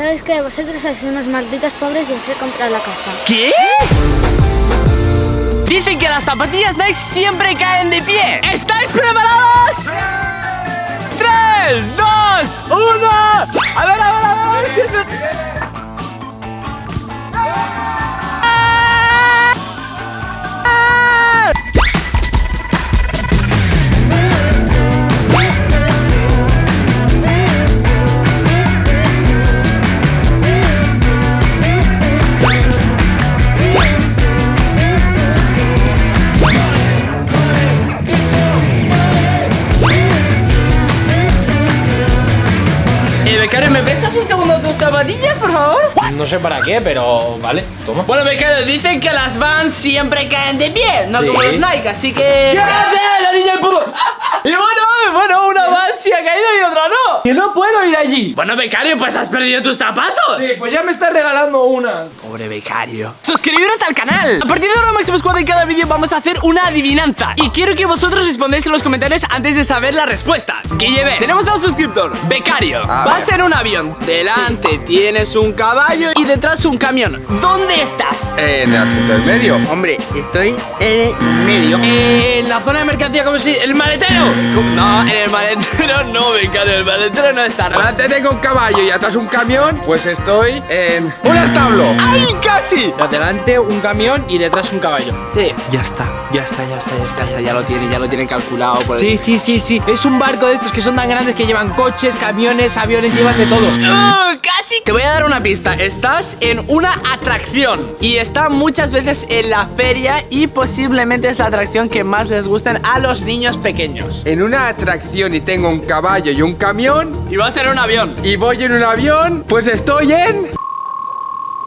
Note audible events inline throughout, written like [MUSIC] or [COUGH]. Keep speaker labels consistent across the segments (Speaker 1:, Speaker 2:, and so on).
Speaker 1: ¿sabes qué? Vosotros sois unos malditos pobres y os he comprado la casa.
Speaker 2: ¿Qué? Dicen que las zapatillas Nike siempre caen de pie. ¿Estáis preparados? ¡Tres, dos, uno! A ver, a ver, a ver, zapatillas, por favor?
Speaker 3: No sé para qué, pero vale, toma.
Speaker 2: Bueno, becario, dicen que las Vans siempre caen de pie, no
Speaker 3: Sí.
Speaker 2: como los Nike, así que... ¿Qué hace la niña del puto? [LAUGHS] Y bueno, bueno, una Vans sí ha caído y otra no.
Speaker 3: ¡Que no puedo ir allí!
Speaker 2: Bueno, becario, pues has perdido tus zapatos.
Speaker 3: Sí, pues ya me estás regalando una.
Speaker 2: Pobre becario. Suscribiros al canal. A partir de ahora, Máximo Squad, en cada vídeo vamos a hacer una adivinanza. Y quiero que vosotros respondáis en los comentarios antes de saber la respuesta. Que lleve. Tenemos a un suscriptor. Becario.
Speaker 4: A
Speaker 2: Vas
Speaker 4: ver.
Speaker 2: en un avión. Delante tienes un caballo y detrás un camión. ¿Dónde estás?
Speaker 4: En el asiento del medio.
Speaker 2: Hombre, estoy en medio. En la zona de mercancía, como si. ¡El maletero! ¿Cómo? No, en el maletero no, becario. El maletero no está.
Speaker 4: Delante tengo un caballo y atrás un camión, pues estoy en un establo.
Speaker 2: ¡Ay, casi!
Speaker 3: Delante un camión y detrás un caballo.
Speaker 2: Sí.
Speaker 3: Ya está, ya está, ya está, ya está.
Speaker 2: Ya está, ya lo tiene, ya lo tiene calculado. Por el-
Speaker 3: Sí, sí, sí, sí. Es un barco de estos que son tan grandes que llevan coches, camiones, aviones, llevan de todo.
Speaker 2: ¡Ah, ¡Casi! Te voy a dar una pista. Estás en una atracción y está muchas veces en la feria y posiblemente es la atracción que más les gusten a los niños pequeños.
Speaker 4: En una atracción y tengo un caballo y un camión
Speaker 2: Y va a ser un avión.
Speaker 4: y voy en un avión, pues estoy en...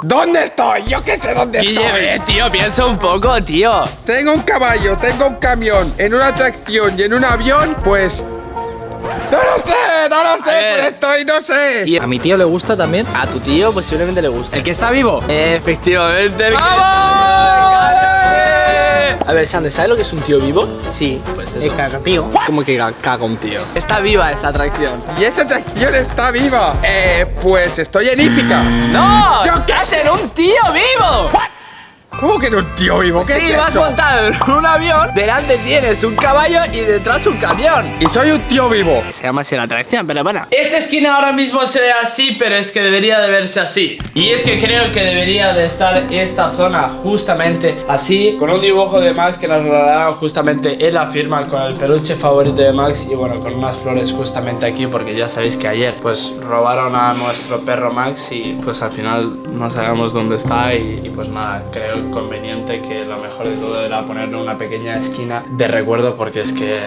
Speaker 4: ¿Dónde estoy? Yo qué sé dónde
Speaker 2: Guille,
Speaker 4: estoy.
Speaker 2: ve, tío, piensa un poco, tío.
Speaker 4: Tengo un caballo, tengo un camión, en una atracción y en un avión, pues... No lo sé, no lo sé, pero estoy, no sé.
Speaker 2: Y
Speaker 3: ¿A mi tío le gusta también?
Speaker 2: a tu tío posiblemente le guste.
Speaker 3: ¿El que está vivo?
Speaker 2: Efectivamente. el que-
Speaker 3: ¡Vamos!
Speaker 2: A ver, Sande, ¿sabes lo que es un tío vivo? Sí, pues eso.
Speaker 3: cagatío.
Speaker 2: Como que ca- caga un tío. Está viva esa atracción.
Speaker 4: Y esa atracción está viva. Eh, pues estoy en hípica.
Speaker 2: ¡No!
Speaker 4: Yo qué
Speaker 2: ¡Estás en un tío vivo!
Speaker 4: ¿Cómo que no un tío vivo? ¿Qué
Speaker 2: Sí,
Speaker 4: es
Speaker 2: vas
Speaker 4: eso?
Speaker 2: montado en un avión, delante tienes un caballo y detrás un camión.
Speaker 4: Y soy un tío vivo.
Speaker 2: Se llama así la atracción, pero bueno. Esta esquina ahora mismo se ve así, pero es que debería de verse así. Y es que creo que debería de estar esta zona justamente así, con un dibujo de Max que nos regalaron justamente en la firma con el peluche favorito de Max y bueno, con unas flores justamente aquí, porque ya sabéis que ayer pues robaron a nuestro perro Max y pues al final no sabemos dónde está y, y, pues nada, creo conveniente que lo mejor de todo era ponerle una pequeña esquina de recuerdo porque es que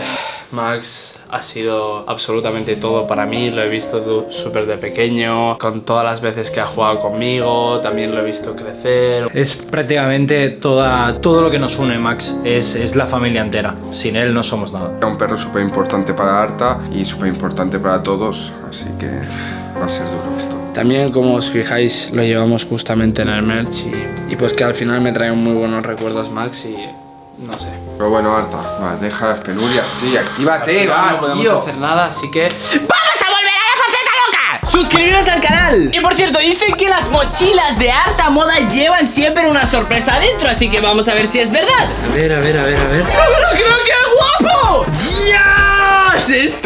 Speaker 2: Max ha sido absolutamente todo para mí, lo he visto súper de pequeño, con todas las veces que ha jugado conmigo, también lo he visto crecer.
Speaker 3: Es prácticamente toda, todo lo que nos une, Max. Es, es la familia entera. Sin él no somos nada.
Speaker 4: Era un perro súper importante para Arta y súper importante para todos, así que va a ser duro esto.
Speaker 2: También como os fijáis lo llevamos justamente en el merch y, y pues que al final me trae muy buenos recuerdos Max y no sé.
Speaker 4: Pero bueno, Arta, va, deja las penurias, tío, actívate,
Speaker 2: final
Speaker 4: va,
Speaker 2: no podemos
Speaker 4: tío.
Speaker 2: hacer nada, así que ¡Vamos a volver a la faceta loca! ¡Suscribiros al canal! Y por cierto, dicen que las mochilas de harta moda llevan siempre una sorpresa adentro, así que vamos a ver si es verdad.
Speaker 3: A ver, a ver, a ver, a ver.
Speaker 2: ¡Pero creo que es guapo! ¡Dios! ¡Esto es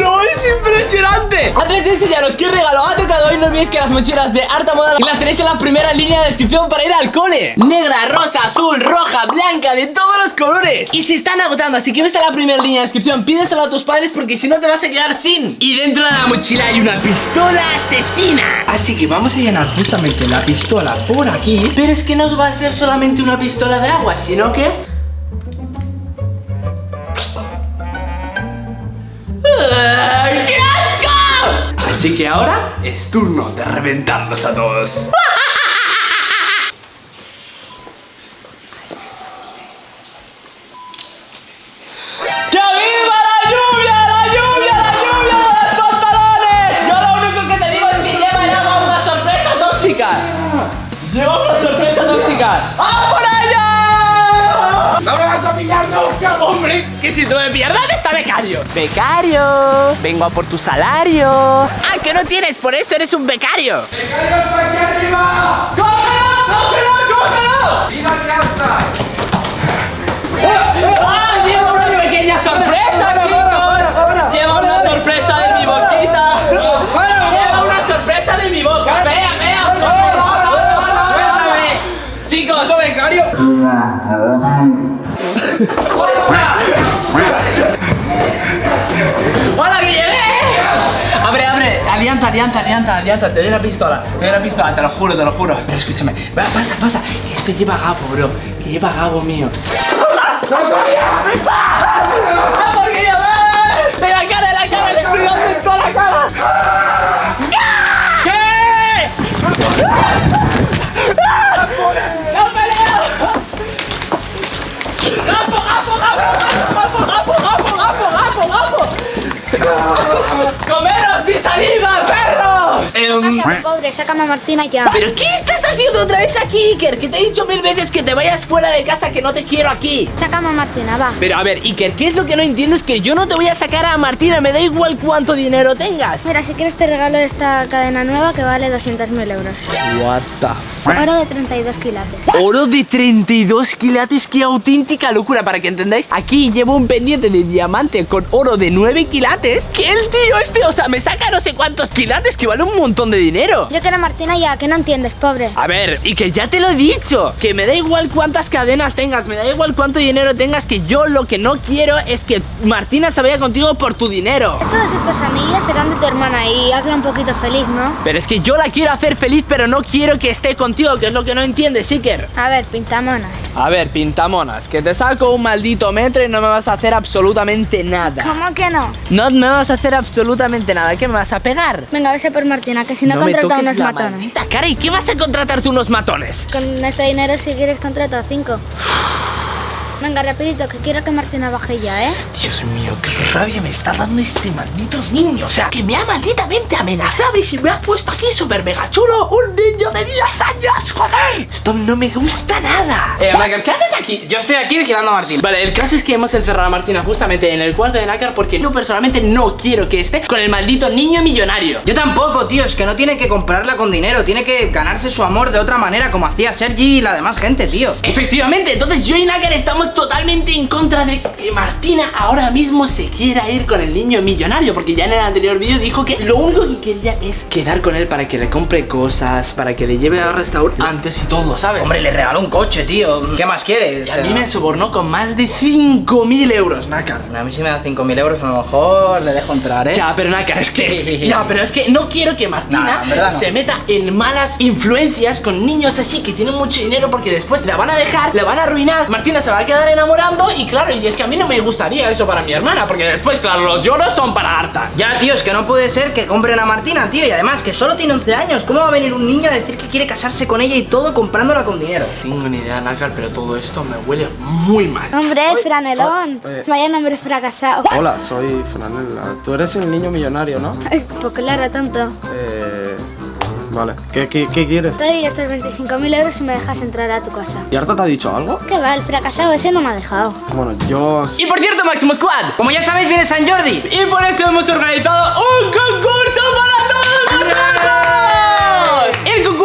Speaker 2: Antes de enseñaros qué regalo ha tocado hoy, no olvidéis que las mochilas de harta moda las tenéis en la primera línea de descripción para ir al cole. Negra, rosa, azul, roja, blanca, de todos los colores. Y se están agotando, así que ves a la primera línea de descripción, pídeselo a tus padres porque si no te vas a quedar sin. Y dentro de la mochila hay una pistola asesina. Así que vamos a llenar justamente la pistola por aquí. Pero es que no va a ser solamente una pistola de agua, sino que... ¡Ay, ¡Qué asco! Así que ahora es turno de reventarlos a todos. ¡Que viva la lluvia! ¡La lluvia! ¡La lluvia! ¡Los pantalones! Yo lo único que te digo es que lleva el agua una sorpresa tóxica. Lleva
Speaker 4: ¡No me vas a pillar nunca,
Speaker 2: hombre! Que si tú me pierdas, está becario. ¡Becario! Vengo a por tu salario. ¡Ah, que no tienes! Por eso eres un becario.
Speaker 4: ¡Becario
Speaker 2: está aquí arriba! ¡Cógelo, cógelo, cógelo! ¡Viva Carta! ¡Ah, Diego, una pequeña sorpresa! Alianza, alianza, alianza. Te doy la pistola, te doy la pistola, te lo juro, te lo juro. Pero escúchame, va, pasa, pasa. Que este lleva Gabo, bro. Que lleva Gabo mío. ¡Ah, porque ya ves! ¡En la cara, en la cara! ¡Le estoy dando en toda la cara! ¿Qué? ¡No peleo! ¡Gapo, gapo, gapo! ¡Gapo, gapo, gapo, gapo, gapo!
Speaker 1: Pobre, sácame a Martina ya.
Speaker 2: ¿Pero qué estás haciendo otra vez aquí, Iker? Que te he dicho mil veces que te vayas fuera de casa, que no te quiero aquí.
Speaker 1: Sácame a Martina, va.
Speaker 2: Pero a ver, Iker, ¿qué es lo que no entiendes? Que yo no te voy a sacar a Martina, me da igual cuánto dinero tengas.
Speaker 1: Mira, si quieres te regalo esta cadena nueva que vale 200.000 euros.
Speaker 2: What the
Speaker 1: Oro de 32 quilates.
Speaker 2: Oro de 32 quilates, qué auténtica locura Para que entendáis, aquí llevo un pendiente de diamante con oro de 9 quilates Que el tío este, o sea, me saca no sé cuántos quilates Que vale un montón de dinero
Speaker 1: Yo quiero a Martina ya, que no entiendes, pobre.
Speaker 2: A ver, y que ya te lo he dicho Que me da igual cuántas cadenas tengas Me da igual cuánto dinero tengas Que yo lo que no quiero es que Martina se vaya contigo por tu dinero
Speaker 1: Todos estos anillos serán de tu hermana y hazla un poquito feliz, ¿no?
Speaker 2: Pero es que yo la quiero hacer feliz Pero no quiero que esté contigo Que es lo que no entiendes, Iker
Speaker 1: A ver, pintamonas.
Speaker 2: A ver, pintamonas, que te saco un maldito metro y no me vas a hacer absolutamente nada.
Speaker 1: ¿Cómo que no?
Speaker 2: No me vas a hacer absolutamente nada. ¿Qué me vas a pegar?
Speaker 1: Venga, vete por Martina, que si no,
Speaker 2: me
Speaker 1: contrata unos
Speaker 2: la
Speaker 1: matones.
Speaker 2: maldita cara. ¿Y qué vas a contratarte unos matones?
Speaker 1: Con este dinero, si quieres, contrata cinco. Venga, rapidito, que quiero que Martina baje ya, ¿eh?
Speaker 2: Dios mío, qué rabia me está dando este maldito niño. O sea, que me ha malditamente amenazado y se me ha puesto aquí súper mega chulo. Un niño de 10 años, joder. Esto no me gusta nada. Eh, Michael, ¿qué haces aquí?
Speaker 5: Yo estoy aquí vigilando a Martín.
Speaker 2: Vale, el caso es que hemos encerrado a Martina justamente en el cuarto de Nácar porque yo personalmente no quiero que esté con el maldito niño millonario.
Speaker 5: Yo tampoco, tío, es que no tiene que comprarla con dinero, tiene que ganarse su amor de otra manera, como hacía Sergi y la demás gente, tío.
Speaker 2: Efectivamente, entonces yo y Nácar estamos totalmente en contra de que Martina ahora mismo se quiera ir con el niño millonario Porque ya en el anterior vídeo dijo que lo único que quería es quedar con él para que le compre cosas Para que le lleve a restaurantes y todo, ¿sabes?
Speaker 5: Hombre, le regaló un coche, tío. ¿Qué más quiere?
Speaker 2: y a mí me sobornó con más de 5.000 euros, Nácar
Speaker 5: A mí si me da 5.000 euros, a lo mejor le dejo entrar, ¿eh?
Speaker 2: Ya, pero Nácar, es que [LAUGHS]
Speaker 5: Sí.
Speaker 2: Ya, pero es que no quiero que Martina
Speaker 5: Nah, no.
Speaker 2: se meta en malas influencias con niños así que tienen mucho dinero porque después la van a dejar, la van a arruinar, Martina se va a quedar enamorando y claro, y es que a mí no me gustaría eso para mi hermana porque después, claro, los lloros son para harta.
Speaker 5: Ya, tío, es que no puede ser que compren a Martina, tío. Y además, que solo tiene 11 años. ¿Cómo va a venir un niño a decir que quiere casarse con ella y todo comprándola con dinero?
Speaker 2: Tengo ni idea, Nácar, pero todo esto me huele muy mal.
Speaker 1: Hombre, franelón.
Speaker 6: eh.
Speaker 1: Vaya nombre fracasado.
Speaker 6: Hola, [LAUGHS] soy Franela. Tú eres el niño millonario, ¿no?
Speaker 1: Ay, Pues claro, tonto.
Speaker 6: Eh. Vale. ¿Qué, qué, qué quieres?
Speaker 1: Te doy estos 25.000 euros si me dejas entrar a tu casa.
Speaker 6: ¿Y Arta te ha dicho algo?
Speaker 1: ¿Qué va? El fracasado ese no me ha dejado.
Speaker 6: Bueno, yo.
Speaker 2: Y por cierto, Máximo Squad,
Speaker 5: Como ya sabéis, viene San Jordi.
Speaker 2: y por eso hemos organizado un concurso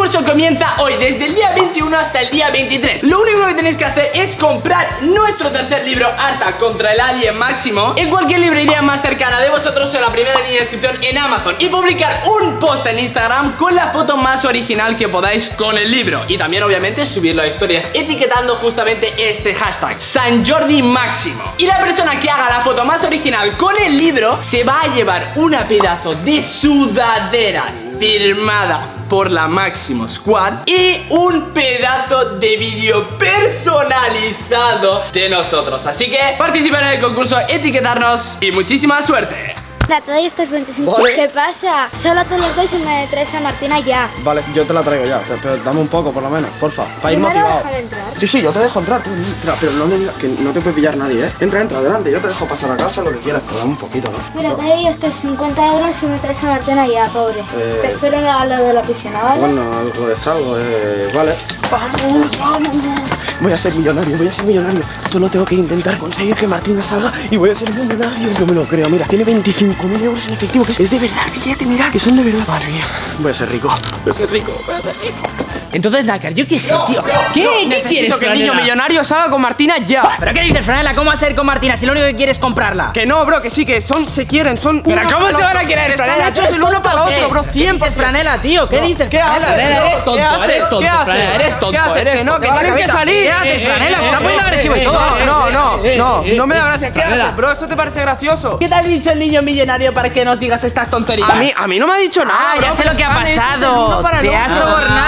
Speaker 2: concurso comienza hoy, desde el día 21 hasta el día 23. Lo único que tenéis que hacer es comprar nuestro tercer libro, Arta contra el Alien Máximo, en cualquier librería más cercana de vosotros o la primera línea de descripción en Amazon. Y publicar un post en Instagram con la foto más original que podáis con el libro. Y también, obviamente, subirlo a historias etiquetando justamente este hashtag, San Jordi Máximo. Y la persona que haga la foto más original con el libro se va a llevar una pedazo de sudadera firmada por la Máximo Squad y un pedazo de vídeo personalizado de nosotros. Así que participar en el concurso, etiquetarnos y muchísima suerte.
Speaker 1: Mira, te doy estos 25.
Speaker 6: Vale.
Speaker 1: ¿Qué pasa? Solo te los doy si me traes a Martina ya.
Speaker 6: Vale, yo te la traigo ya. Pero dame un poco, por lo menos, porfa. Para ir motivado.
Speaker 1: entrar.
Speaker 6: Sí, sí, yo te dejo entrar, tú entra, pero no me digas que no te puede pillar nadie, ¿eh? Entra, entra, adelante, yo te dejo pasar a casa lo que quieras, pero dame un poquito, ¿no?
Speaker 1: Mira, te doy estos 50 euros si me traes a Martina ya, pobre.
Speaker 6: Eh.
Speaker 1: Te espero en el lado de la piscina, ¿vale?
Speaker 6: Bueno, algo de salvo, eh, vale. ¡Vamos, vamos! Voy a ser millonario, voy a ser millonario. Solo tengo que intentar conseguir que Martina salga y voy a ser millonario. No me lo creo, mira, tiene 25.000 euros en efectivo, que es, de verdad, billete, mira, que son de verdad. Madre voy a ser rico, voy a ser rico, voy a ser rico.
Speaker 2: Entonces, Nácar, yo qué sé, tío. ¿Qué? ¿Qué quieres,
Speaker 6: Necesito que el niño
Speaker 2: Franela?
Speaker 6: millonario salga con Martina ya.
Speaker 5: ¿Pero qué dices, Franela? ¿Cómo va a ser con Martina si lo único que quiere es comprarla?
Speaker 6: Que no, bro, que sí, que son, se quieren, son.
Speaker 2: ¿Pero
Speaker 6: uno
Speaker 2: cómo se van a querer,
Speaker 6: Están
Speaker 2: Franela?
Speaker 6: hechos el uno para el otro, bro,
Speaker 5: ¿Qué
Speaker 6: 100%.
Speaker 5: dices, Franela, tío? ¿Qué dices,
Speaker 6: ¿Qué haces?
Speaker 2: Eres tonto,
Speaker 6: ¿Qué haces?
Speaker 2: eres tonto,
Speaker 6: ¿Qué haces?
Speaker 2: Franela, eres tonto,
Speaker 6: ¿Qué haces? Que no, que tienen que salir.
Speaker 5: ¿Qué haces, Franela? Se está poniendo agresivo y todo.
Speaker 6: No, no, no,
Speaker 2: Eh,
Speaker 6: no,
Speaker 2: eh,
Speaker 6: no me da
Speaker 2: eh,
Speaker 6: gracia. ¿Qué haces, bro? ¿Eso te parece gracioso?
Speaker 2: ¿Qué te ha dicho el niño millonario para que nos digas estas tonterías?
Speaker 6: A mí, a mí no me ha dicho nada,
Speaker 5: Ah,
Speaker 6: bro,
Speaker 5: ya sé lo que ha
Speaker 6: están
Speaker 5: pasado. Te ha sobornado,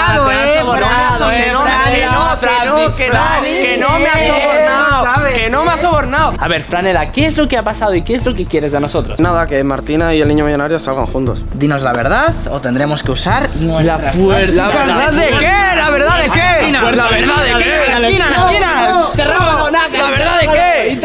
Speaker 6: no, que no, que me ha sobornado,
Speaker 5: ¿sabes?
Speaker 6: que no me ha sobornado.
Speaker 2: A ver, Franela, ¿qué es lo que ha pasado y qué es lo que quieres de nosotros?
Speaker 6: Nada, que Martina y el niño millonario salgan juntos.
Speaker 5: Dinos la verdad o tendremos que usar nuestras
Speaker 2: fuerza.
Speaker 6: ¿La verdad de qué? ¿La verdad de qué? ¿La verdad de qué?
Speaker 5: ¡En la esquina, la esquina!
Speaker 2: ¡Interrógalo, Nácar!
Speaker 6: ¿La verdad de qué?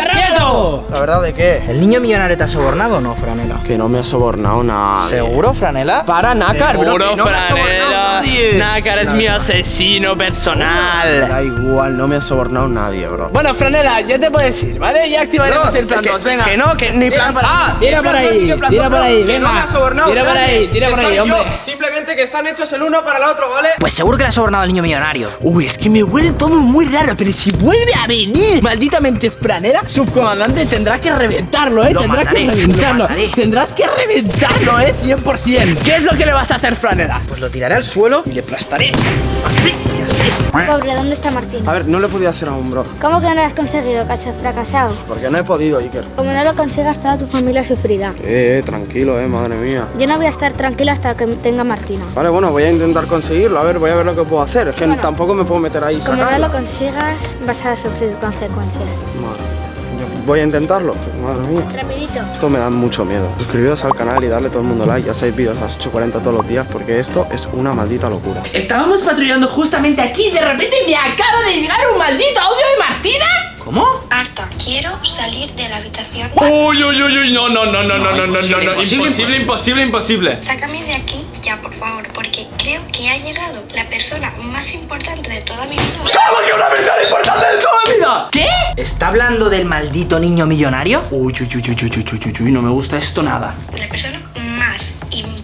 Speaker 6: ¿La verdad de qué?
Speaker 5: ¿El niño millonario te ha sobornado o no, Franela?
Speaker 6: Que no me ha sobornado nada.
Speaker 5: ¿Seguro, Franela?
Speaker 6: Para nácar, bro,
Speaker 2: Seguro, Franela.
Speaker 6: Nadie.
Speaker 2: Nácar es mi asesino
Speaker 6: Me
Speaker 2: personal.
Speaker 6: Da igual, no me ha sobornado nadie, bro.
Speaker 2: Bueno, Franela, ya te puedes ir, ¿vale? Ya activaremos
Speaker 6: Bro,
Speaker 2: el plan
Speaker 6: que-
Speaker 2: 2, venga.
Speaker 6: Que no, que ni plan
Speaker 2: por ahí,
Speaker 6: Ah,
Speaker 2: tira por ahí, tira por ahí, venga.
Speaker 6: no me ha sobornado
Speaker 2: Tira por
Speaker 6: nadie,
Speaker 2: ahí, tira por ahí,
Speaker 6: yo.
Speaker 2: hombre.
Speaker 6: Simplemente que están hechos el uno para el otro, ¿vale?
Speaker 5: Pues seguro que le ha sobornado al niño millonario.
Speaker 2: Uy, es que me huele todo muy raro, pero si vuelve a venir, malditamente franera, subcomandante, tendrás que reventarlo, ¿eh?
Speaker 5: Lo
Speaker 2: tendrás
Speaker 5: mataré,
Speaker 2: que reventarlo. Tendrás que reventarlo, ¿eh? 100%. ¿Qué es lo que le vas a hacer, franera?
Speaker 5: Pues lo tiraré al suelo y le aplastaré. Así y así.
Speaker 1: Pobre, ¿dónde está Martín?
Speaker 6: A ver, no le podía hacer aún, bro.
Speaker 1: ¿Cómo que no lo has conseguido, cacho fracasado?
Speaker 6: Porque no he podido, Iker.
Speaker 1: Como no lo consigas, toda tu familia sufrirá.
Speaker 6: Eh, eh, tranquilo, eh, madre mía.
Speaker 1: Yo no voy a estar tranquila hasta que tenga Martina.
Speaker 6: Vale, bueno, voy a intentar conseguirlo. A ver, voy a ver lo que puedo hacer. Es que
Speaker 1: Bueno.
Speaker 6: tampoco me puedo meter ahí
Speaker 1: Como no lo consigas, vas a sufrir consecuencias.
Speaker 6: Madre. Voy a intentarlo. Madre mía.
Speaker 1: Rapidito.
Speaker 6: Esto me da mucho miedo. Suscribiros al canal y darle todo el mundo like. Ya sabéis vídeos a las 8.40 todos los días porque esto es una maldita locura.
Speaker 2: Estábamos patrullando justamente aquí y de repente me acaba de llegar un maldito audio de Martina. ¿Cómo?
Speaker 7: Harta, quiero salir de la habitación.
Speaker 2: Uy, uy, uy, uy, no, no, no, no, no, no, no, no, no,
Speaker 5: imposible,
Speaker 2: imposible, imposible.
Speaker 7: Sácame de aquí ya, por favor, porque creo que ha llegado la persona más importante de toda mi vida.
Speaker 2: ¿Cómo que una persona importante de toda mi vida? ¿Qué?
Speaker 5: ¿Está hablando del maldito niño millonario?
Speaker 2: Uy, uy, uy, uy, uy, uy, uy, uy, uy, no me gusta esto nada.
Speaker 7: La persona más importante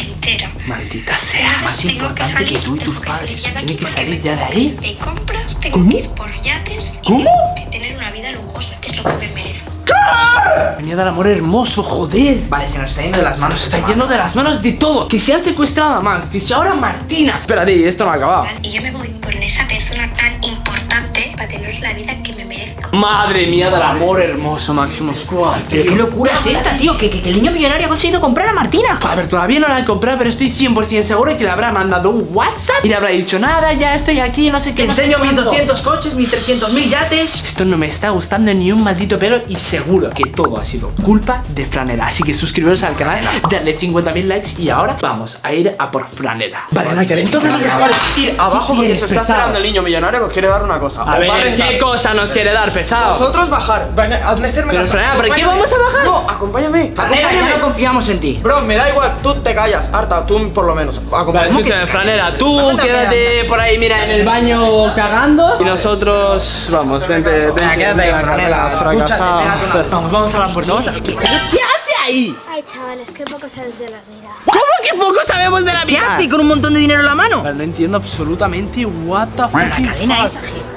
Speaker 7: entera.
Speaker 2: Maldita sea.
Speaker 7: Entonces,
Speaker 5: más
Speaker 7: tengo
Speaker 5: importante
Speaker 7: salir,
Speaker 5: que tú y tus
Speaker 7: que
Speaker 5: padres.
Speaker 7: salir ya de
Speaker 2: Tiene
Speaker 7: aquí
Speaker 2: que salir ya de ahí.
Speaker 7: que De compras, tengo
Speaker 2: ¿Cómo?
Speaker 7: que ir por yates y
Speaker 2: ¿Cómo?
Speaker 7: tengo que tener una vida lujosa, que es lo que me merezco.
Speaker 2: Venía del amor hermoso, joder.
Speaker 5: Vale, se nos está yendo de las manos.
Speaker 2: Nos está yendo de las manos de todo. Que se han secuestrado a Max, que si ahora Martina. Espérate, esto no ha acabado.
Speaker 7: Y yo me voy con esa persona tan importante para tener la vida que.
Speaker 2: Madre mía del amor hermoso, Máximo Squad.
Speaker 5: ¿Pero qué locura es esta, tío? Que, que- que el niño millonario ha conseguido comprar a Martina.
Speaker 2: A ver, todavía no la he comprado, pero estoy 100% seguro que le habrá mandado un WhatsApp y le habrá dicho nada, ya estoy aquí, no sé qué.
Speaker 5: Te
Speaker 2: no
Speaker 5: enseño mis
Speaker 2: cuánto".
Speaker 5: 200 coches, mis 300 mil yates.
Speaker 2: Esto no me está gustando ni un maldito pelo y seguro que todo ha sido culpa de Franela. Así que suscribiros al canal, darle 50.000 likes y ahora vamos a ir a por Franela. Vale, Nácar, entonces lo que
Speaker 6: Vale, ir abajo porque se está esperando el niño millonario que os quiere dar una cosa.
Speaker 2: A ver. ¿qué cosa nos quiere dar, pesado?
Speaker 6: Vosotros bajar. Ven, hazme hacerme
Speaker 2: Pero. Fran, ¿pero qué vamos a bajar?
Speaker 6: No, acompáñame.
Speaker 5: Franela, ya
Speaker 6: acompáñame.
Speaker 5: no confiamos en ti.
Speaker 6: Bro, me da igual, tú te callas, Arta, tú por lo menos.
Speaker 2: Vale,
Speaker 6: Acompáñame.
Speaker 2: escúchame, Franela, tú
Speaker 5: a
Speaker 2: quédate por ahí, mira, en el baño cagando. Y nosotros, vamos, vente, vente.
Speaker 5: quédate ahí, Franela.
Speaker 2: Fracasado. Vamos, vamos a la puerta, vamos a ¿Qué hace ahí?
Speaker 1: Ay, chavales, qué poco sabes de la vida.
Speaker 2: ¿Cómo que poco sabemos de la
Speaker 5: ¿Qué
Speaker 2: vida?
Speaker 5: hace con un montón de dinero en la mano?
Speaker 2: Vale, no entiendo absolutamente what the
Speaker 5: La cadena
Speaker 2: fuck.
Speaker 5: esa tío.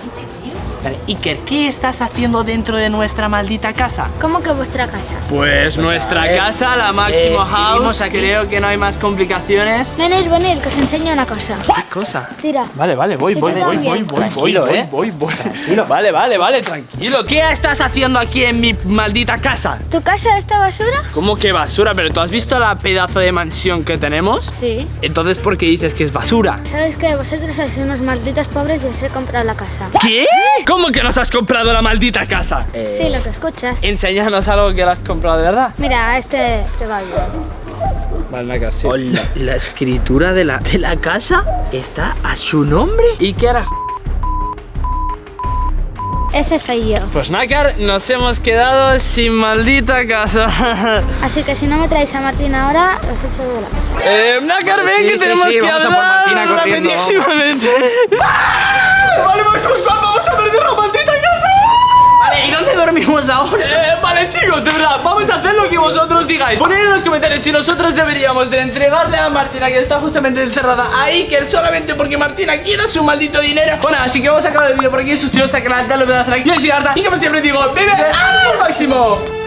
Speaker 2: Vale, Iker, ¿qué estás haciendo dentro de nuestra maldita casa?
Speaker 1: ¿Cómo que vuestra casa?
Speaker 2: Pues nuestra
Speaker 5: ver,
Speaker 2: casa, la Máximo
Speaker 5: eh,
Speaker 2: House.
Speaker 5: aquí.
Speaker 2: Creo que no hay más complicaciones.
Speaker 1: Venid, venid, que os enseño una cosa.
Speaker 2: ¿Qué cosa?
Speaker 1: Tira.
Speaker 2: Vale, vale, voy, voy, voy, voy, voy, voy,
Speaker 5: Tranquilo,
Speaker 2: voy,
Speaker 5: ¿eh?
Speaker 2: voy, voy. Vale, vale, vale, tranquilo. ¿Qué estás haciendo aquí en mi maldita casa?
Speaker 1: ¿Tu casa está basura?
Speaker 2: ¿Cómo que basura? ¿Pero tú has visto la pedazo de mansión que tenemos?
Speaker 1: Sí.
Speaker 2: Entonces, ¿por qué dices que es basura?
Speaker 1: ¿Sabes que Vosotros sois unos malditos pobres y os he comprado la casa.
Speaker 2: ¿Qué? ¿Cómo que nos has comprado la maldita casa?
Speaker 1: Sí, lo que escuchas.
Speaker 2: Enséñanos algo que la has comprado de verdad.
Speaker 1: Mira, este te va bien.
Speaker 2: Vale, Naka, sí.
Speaker 5: Hola, la escritura de la, de la casa está a su nombre.
Speaker 2: ¿Y qué era?
Speaker 1: Ese soy yo.
Speaker 2: Pues Nakar, nos hemos quedado sin maldita casa. [LAUGHS]
Speaker 1: Así que si no me traéis a Martín ahora, os echo de la casa.
Speaker 2: eh, Nakar, ven
Speaker 5: Sí,
Speaker 2: que
Speaker 5: sí,
Speaker 2: tenemos
Speaker 5: sí,
Speaker 2: que
Speaker 5: vamos a por Martina corriendo,
Speaker 2: rapidísimamente. ¡Ah! Vale, Maximus, vamos
Speaker 5: ¿y dónde ¿dónde dormimos ahora?
Speaker 2: Eh, vale chicos, de verdad, vamos a hacer lo que vosotros digáis. Poned en los comentarios si nosotros deberíamos de entregarle a Martina Que está justamente encerrada a Iker Solamente porque Martina quiere su maldito dinero. Bueno, así que vamos a acabar el vídeo por aquí Suscribiros al canal, dale de like. Yo soy Arta y como siempre digo, vive al máximo